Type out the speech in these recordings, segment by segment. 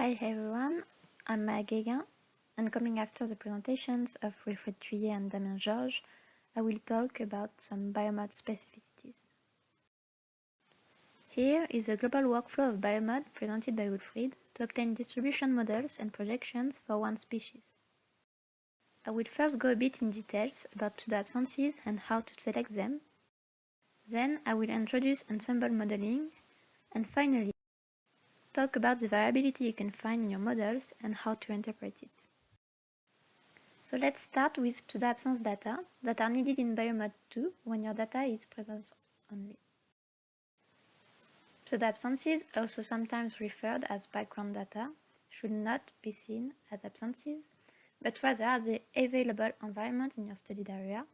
Hi everyone, I'm Maya Guéguen, and coming after the presentations of Wilfried Thuiller and Damien Georges, I will talk about some biomod specificities. Here is a global workflow of biomod presented by Wilfried to obtain distribution models and projections for one species. I will first go a bit in details about pseudo-absences and how to select them. Then I will introduce ensemble modeling and finally talk about the variability you can find in your models and how to interpret it. So let's start with pseudo-absence data that are needed in Biomod 2 when your data is presence only. Pseudo-absences, also sometimes referred as background data, should not be seen as absences but rather the available environment in your studied area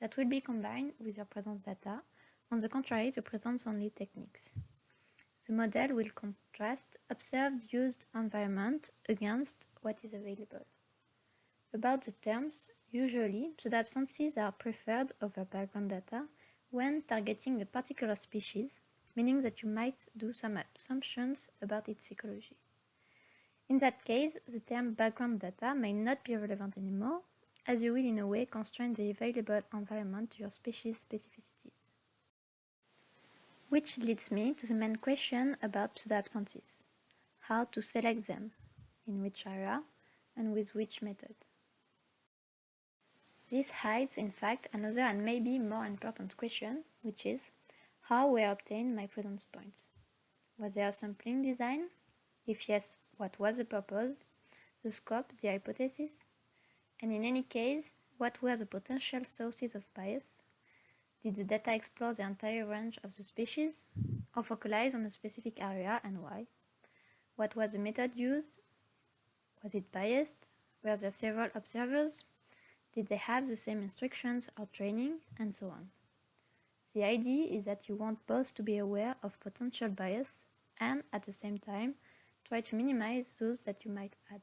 that will be combined with your presence data, on the contrary to presence-only techniques. The model will contrast observed used environment against what is available. About the terms, usually pseudo-absences are preferred over background data when targeting a particular species, meaning that you might do some assumptions about its ecology. In that case, the term background data may not be relevant anymore, as you will in a way constrain the available environment to your species specificities. Which leads me to the main question about pseudo-absences. How to select them, in which area, and with which method. This hides, in fact, another and maybe more important question, which is, how were obtained my presence points? Was there a sampling design? If yes, what was the purpose, the scope, the hypothesis, and in any case, what were the potential sources of bias? Did the data explore the entire range of the species, or focalize on a specific area and why? What was the method used? Was it biased? Were there several observers? Did they have the same instructions or training? And so on. The idea is that you want both to be aware of potential bias and, at the same time, try to minimize those that you might add.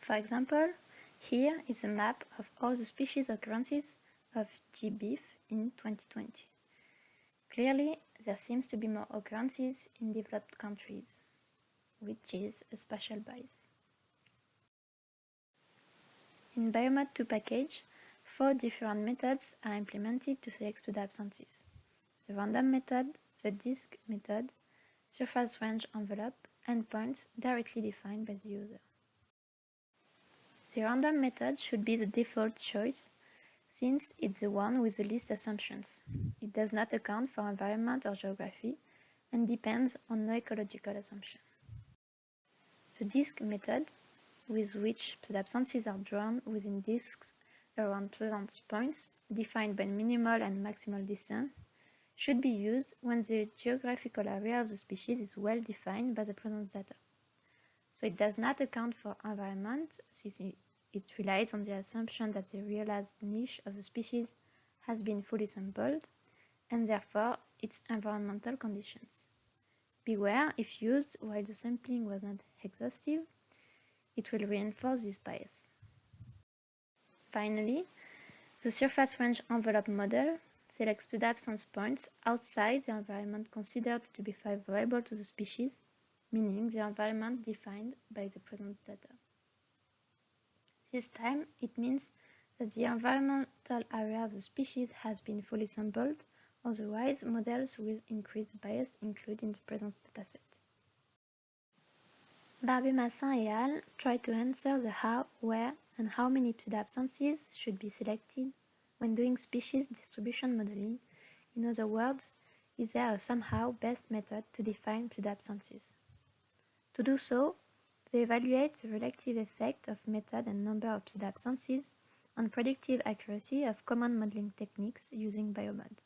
For example, here is a map of all the species occurrences of GBIF in 2020. Clearly, there seems to be more occurrences in developed countries, which is a special bias. In Biomod 2 package, four different methods are implemented to select the absences. The random method, the disk method, surface range envelope and points directly defined by the user. The random method should be the default choice since it's the one with the least assumptions. It does not account for environment or geography and depends on no ecological assumption. The disk method, with which the absences are drawn within disks around presence points defined by minimal and maximal distance, should be used when the geographical area of the species is well defined by the presence data. So it does not account for environment, since relies on the assumption that the realized niche of the species has been fully sampled, and therefore its environmental conditions. Beware if used while the sampling was not exhaustive, it will reinforce this bias. Finally, the surface range envelope model selects the absence points outside the environment considered to be favorable to the species, meaning the environment defined by the present data. This time, it means that the environmental area of the species has been fully sampled, otherwise models will increase bias included in the presence dataset. Barbet-Massin et al. try to answer the how, where, and how many pseudo-absences should be selected when doing species distribution modeling, in other words, is there a somehow best method to define pseudo-absences? To do so, they evaluate the relative effect of method and number of pseudo-absences on predictive accuracy of common modeling techniques using Biomod.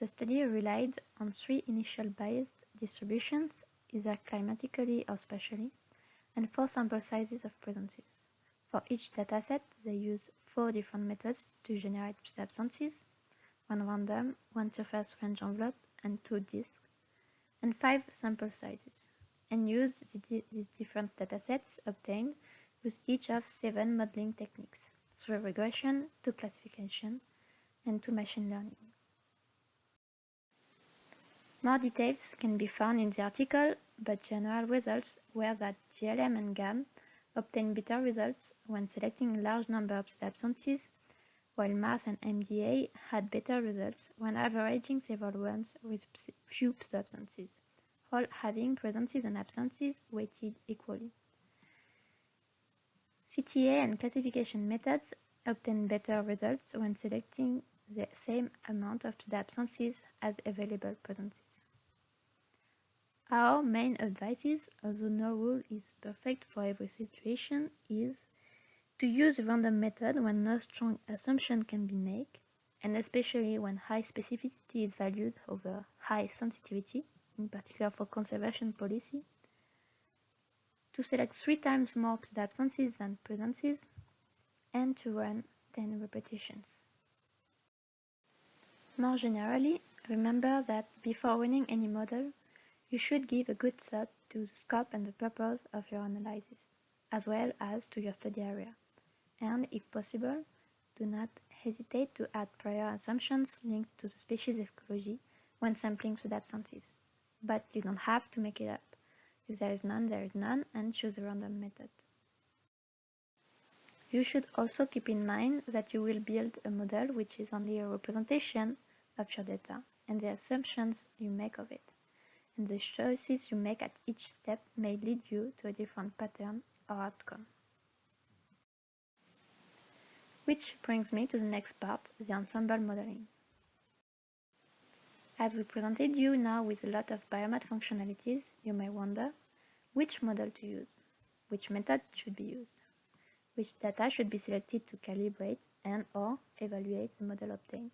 The study relied on three initial biased distributions, either climatically or spatially, and four sample sizes of presences. For each dataset, they used four different methods to generate absences, one random, one surface range envelope, and two disks, and five sample sizes, and used the, these different datasets obtained with each of seven modeling techniques, through regression to classification and to machine learning. More details can be found in the article, but general results were that GLM and GAM obtained better results when selecting a large number of absences, while MARS and MDA had better results when averaging several ones with few absences, all having presences and absences weighted equally. CTA and classification methods obtain better results when selecting the same amount of the absences as available presences. Our main advice, is, although no rule is perfect for every situation, is to use a random method when no strong assumption can be made, and especially when high specificity is valued over high sensitivity, in particular for conservation policy, to select three times more absences than presences, and to run 10 repetitions. More generally, remember that before running any model, you should give a good thought to the scope and the purpose of your analysis, as well as to your study area. And, if possible, do not hesitate to add prior assumptions linked to the species ecology when sampling pseudabsences. But you don't have to make it up. If there is none, there is none, and choose a random method. You should also keep in mind that you will build a model which is only a representation of your data and the assumptions you make of it. And the choices you make at each step may lead you to a different pattern or outcome. Which brings me to the next part, the ensemble modeling. As we presented you now with a lot of biomod functionalities, you may wonder which model to use, which method should be used, which data should be selected to calibrate and or evaluate the model obtained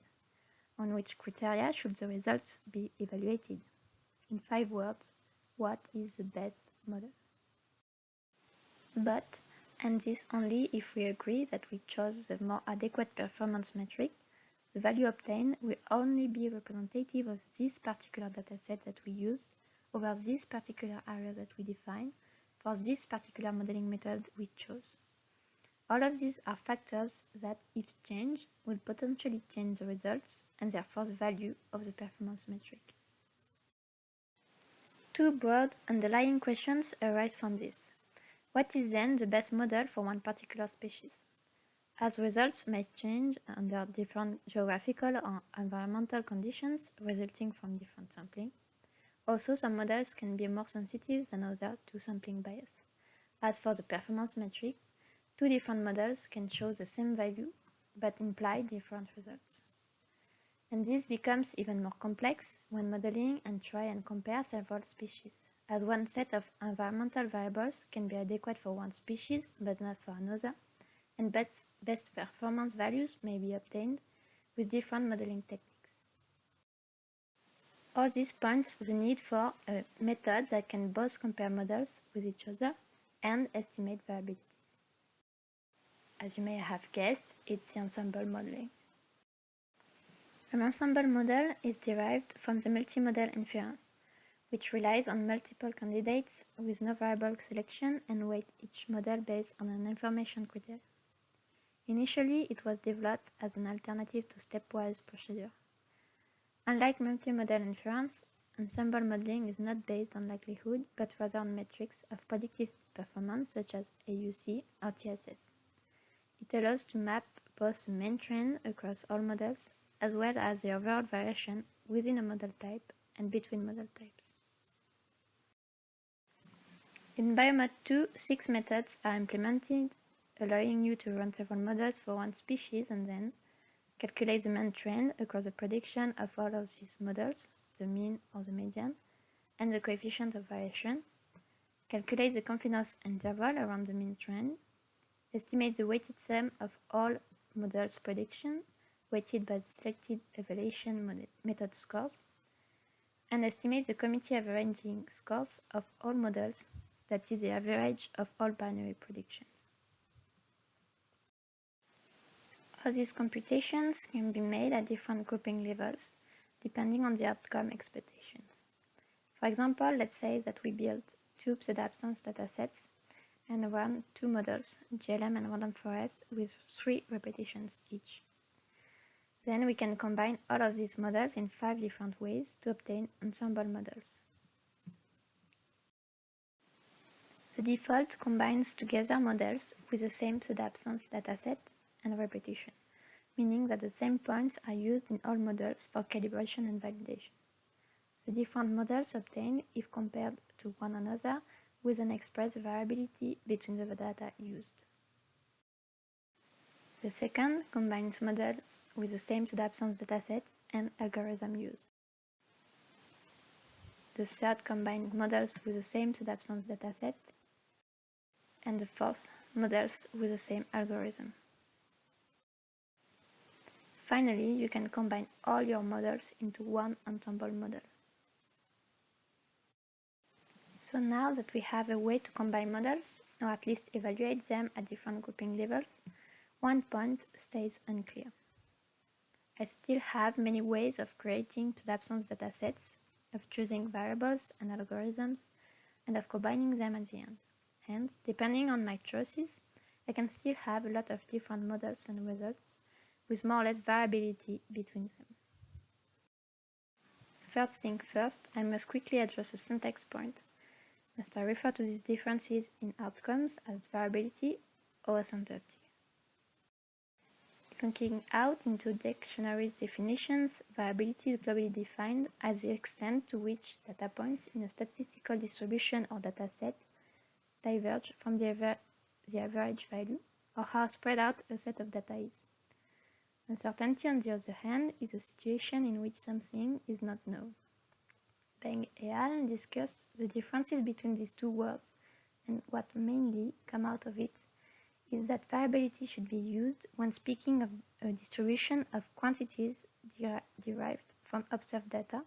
on which criteria should the results be evaluated. In five words, what is the best model? But, and this only if we agree that we chose the more adequate performance metric, the value obtained will only be representative of this particular dataset that we used over this particular area that we define for this particular modeling method we chose. All of these are factors that, if changed, will potentially change the results and therefore the value of the performance metric. Two broad underlying questions arise from this. What is then the best model for one particular species? As results may change under different geographical or environmental conditions resulting from different sampling, also some models can be more sensitive than others to sampling bias. As for the performance metric, Two different models can show the same value but imply different results. And this becomes even more complex when modeling and try and compare several species, as one set of environmental variables can be adequate for one species but not for another, and best, best performance values may be obtained with different modeling techniques. All this points to the need for uh, a method that can both compare models with each other and estimate variability. As you may have guessed, it's the ensemble modeling. An ensemble model is derived from the multimodel inference, which relies on multiple candidates with no variable selection and weight each model based on an information criteria. Initially, it was developed as an alternative to stepwise procedure. Unlike multimodel inference, ensemble modeling is not based on likelihood, but rather on metrics of predictive performance such as AUC or TSS. It allows to map both the main trend across all models as well as the overall variation within a model type and between model types. In Biomod 2, six methods are implemented, allowing you to run several models for one species and then calculate the main trend across the prediction of all of these models, the mean or the median, and the coefficient of variation, calculate the confidence interval around the mean trend, Estimate the weighted sum of all models' prediction, weighted by the selected evaluation method scores, and estimate the committee averaging scores of all models, that is the average of all binary predictions. All these computations can be made at different grouping levels, depending on the outcome expectations. For example, let's say that we build two pseudabsence datasets and run two models, GLM and random forest, with three repetitions each. Then we can combine all of these models in five different ways to obtain ensemble models. The default combines together models with the same pseudo-absence dataset and repetition, meaning that the same points are used in all models for calibration and validation. The different models obtained if compared to one another with an express variability between the data used. The second combines models with the same pseudo-absence dataset and algorithm used. The third combines models with the same pseudo-absence dataset and the fourth models with the same algorithm. Finally, you can combine all your models into one ensemble model. So now that we have a way to combine models, or at least evaluate them at different grouping levels, one point stays unclear. I still have many ways of creating pseudo-absence datasets, of choosing variables and algorithms, and of combining them at the end. Hence, depending on my choices, I can still have a lot of different models and results, with more or less variability between them. First thing first, I must quickly address a syntax point. Must I refer to these differences in outcomes as variability or uncertainty? Looking out into dictionaries definitions, variability is globally defined as the extent to which data points in a statistical distribution or dataset diverge from the, aver the average value or how spread out a set of data is. Uncertainty, on the other hand, is a situation in which something is not known. Beng et al. discussed the differences between these two words, and what mainly come out of it is that variability should be used when speaking of a distribution of quantities der derived from observed data,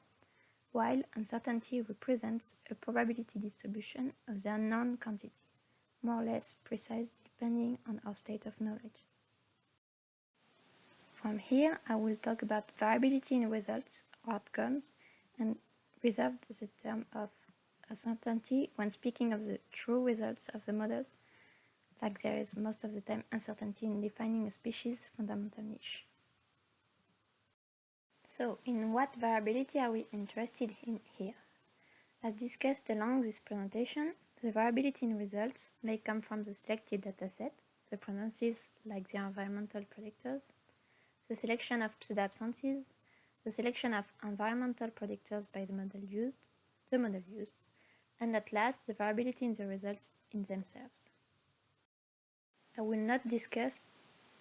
while uncertainty represents a probability distribution of the unknown quantity, more or less precise depending on our state of knowledge. From here, I will talk about variability in results outcomes and reserve the term of uncertainty when speaking of the true results of the models like there is most of the time uncertainty in defining a species fundamental niche. So, in what variability are we interested in here? As discussed along this presentation, the variability in results may come from the selected dataset, the pronouncers like the environmental predictors, the selection of pseudo-absences, the selection of environmental predictors by the model used, the model used, and at last the variability in the results in themselves. I will not discuss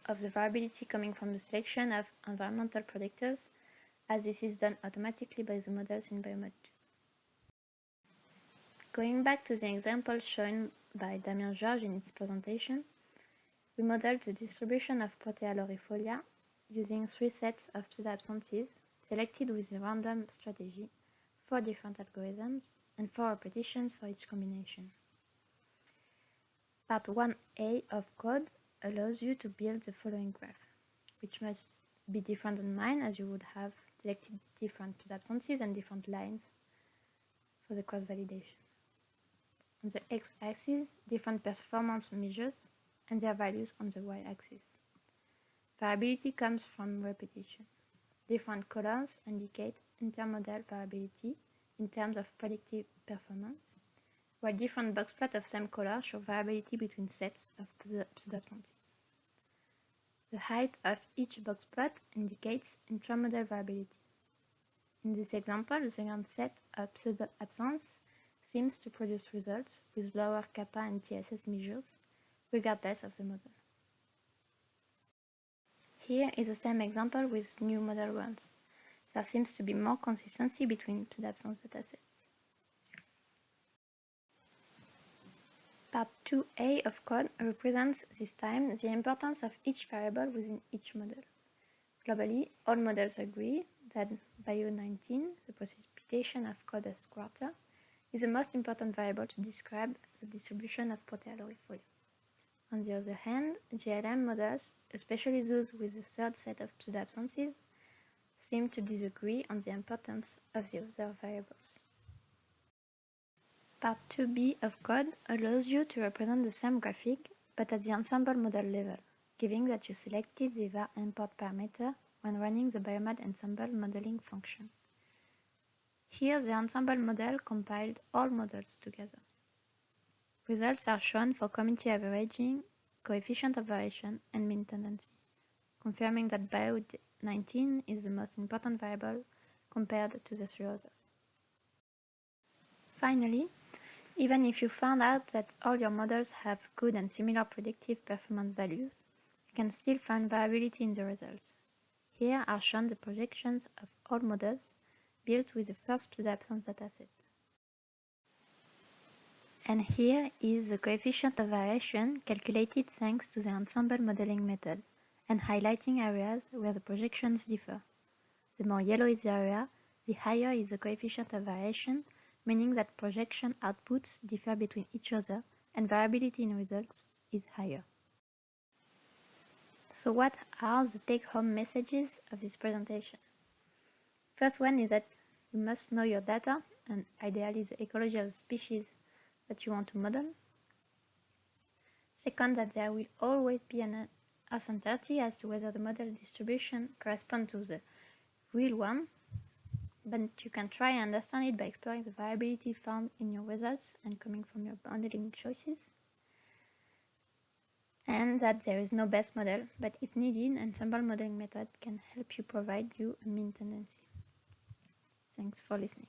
of the variability coming from the selection of environmental predictors, as this is done automatically by the models in Biomod 2. Going back to the example shown by Damien Georges in its presentation, we modeled the distribution of Protea laurifolia using three sets of pseudo-absences selected with a random strategy, four different algorithms, and four repetitions for each combination. Part 1a of code allows you to build the following graph, which must be different than mine as you would have selected different absences and different lines for the cross-validation. On the x-axis, different performance measures and their values on the y-axis. Variability comes from repetition. Different colors indicate intermodal variability in terms of predictive performance while different box plots of same color show variability between sets of pseudo-absences. The height of each box plot indicates intramodal variability. In this example, the second set of pseudo-absence seems to produce results with lower kappa and TSS measures, regardless of the model. Here is the same example with new model runs. There seems to be more consistency between pseudo-absence datasets. Part 2a of code represents this time the importance of each variable within each model. Globally, all models agree that Bio19, the precipitation of coldest quarter, is the most important variable to describe the distribution of Protea laurifolia. On the other hand, GLM models, especially those with the third set of pseudo-absences, seem to disagree on the importance of the other variables. Part 2b of code allows you to represent the same graphic, but at the ensemble model level, giving that you selected the var import parameter when running the Biomod ensemble modeling function. Here the ensemble model compiled all models together. Results are shown for committee averaging, coefficient of variation, and mean tendency, confirming that BIO19 is the most important variable compared to the three others. Finally, even if you found out that all your models have good and similar predictive performance values, you can still find variability in the results. Here are shown the projections of all models built with the first pseudo-absence dataset. And here is the coefficient of variation calculated thanks to the ensemble modeling method and highlighting areas where the projections differ. The more yellow is the area, the higher is the coefficient of variation, meaning that projection outputs differ between each other and variability in results is higher. So what are the take-home messages of this presentation? First one is that you must know your data and ideally the ecology of the species that you want to model. Second, that there will always be an uncertainty as to whether the model distribution corresponds to the real one, but you can try and understand it by exploring the variability found in your results and coming from your modeling choices. And that there is no best model, but if needed, ensemble modeling method can help you provide you a mean tendency. Thanks for listening.